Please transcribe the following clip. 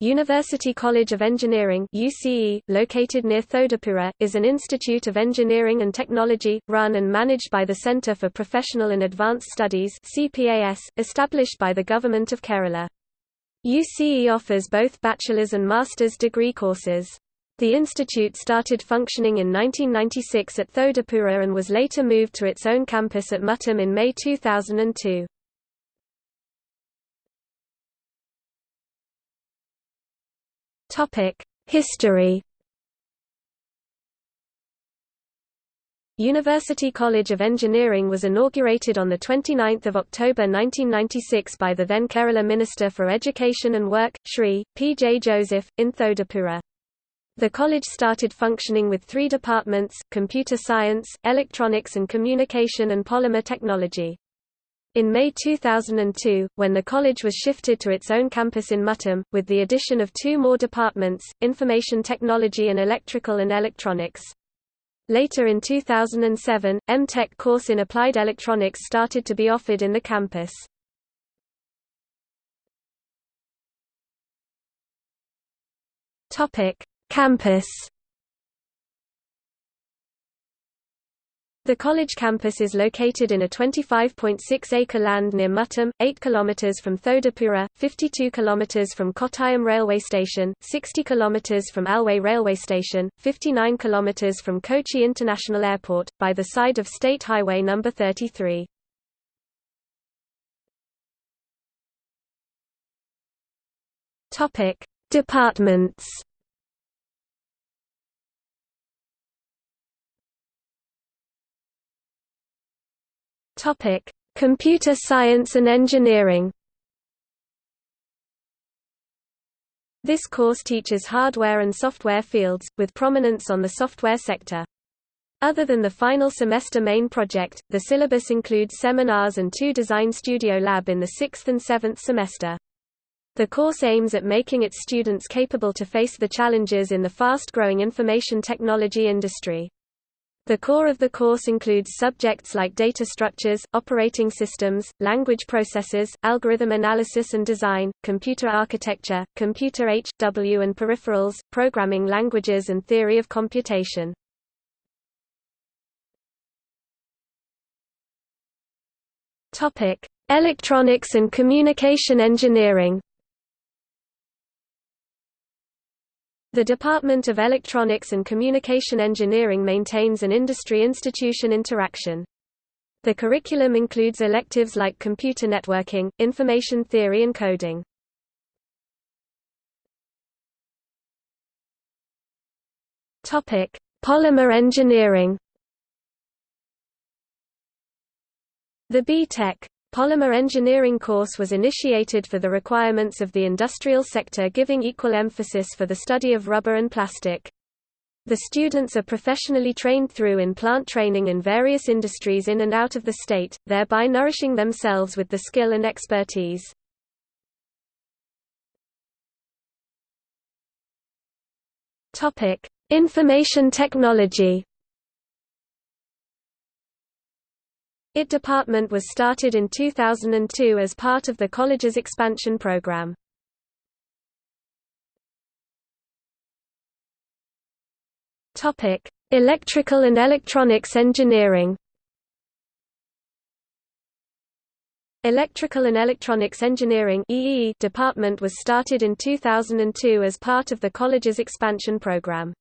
University College of Engineering UCE, located near Thodupuzha, is an institute of engineering and technology, run and managed by the Centre for Professional and Advanced Studies CPAS, established by the Government of Kerala. UCE offers both bachelor's and master's degree courses. The institute started functioning in 1996 at Thodupuzha and was later moved to its own campus at Muttam in May 2002. Topic: History. University College of Engineering was inaugurated on 29 October 1996 by the then Kerala Minister for Education and Work, Shri. P. J. Joseph, in Thodupuzha. The college started functioning with three departments, computer science, electronics and communication and polymer technology. In May 2002, when the college was shifted to its own campus in Muttam, with the addition of two more departments, information technology and electrical and electronics. Later in 2007, M.Tech course in applied electronics started to be offered in the campus. Campus The college campus is located in a 25.6-acre land near Muttam, 8 km from Thodupuzha, 52 km from Kottayam railway station, 60 km from Alwaye railway station, 59 km from Kochi International Airport, by the side of State Highway No. 33. Departments Topic: Computer Science and Engineering. This course teaches hardware and software fields, with prominence on the software sector. Other than the final semester main project, the syllabus includes seminars and two Design Studio Lab in the sixth and seventh semester. The course aims at making its students capable to face the challenges in the fast-growing information technology industry. The core of the course includes subjects like data structures, operating systems, language processes, algorithm analysis and design, computer architecture, computer H.W. and peripherals, programming languages and theory of computation. Electronics and Communication Engineering The Department of Electronics and Communication Engineering maintains an industry-institution interaction. The curriculum includes electives like computer networking, information theory and coding. Topic: Polymer engineering. The B.Tech Polymer engineering course was initiated for the requirements of the industrial sector giving equal emphasis for the study of rubber and plastic. The students are professionally trained through in plant training in various industries in and out of the state, thereby nourishing themselves with the skill and expertise. Information technology. IT department was started in 2002 as part of the college's expansion program. Topic: Electrical and Electronics Engineering. Electrical and Electronics Engineering EE department was started in 2002 as part of the college's expansion program.